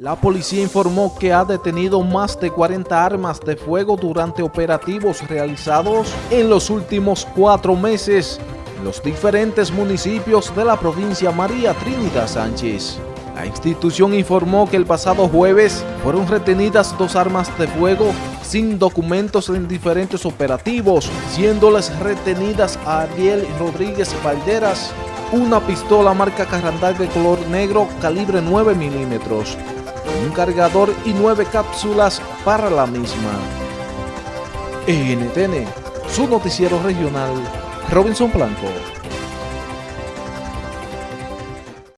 La policía informó que ha detenido más de 40 armas de fuego durante operativos realizados en los últimos cuatro meses en los diferentes municipios de la provincia María Trinidad Sánchez. La institución informó que el pasado jueves fueron retenidas dos armas de fuego sin documentos en diferentes operativos, siéndoles retenidas a Ariel Rodríguez Valderas una pistola marca Carrandal de color negro calibre 9 milímetros, un cargador y nueve cápsulas para la misma. NTN, su noticiero regional, Robinson Blanco.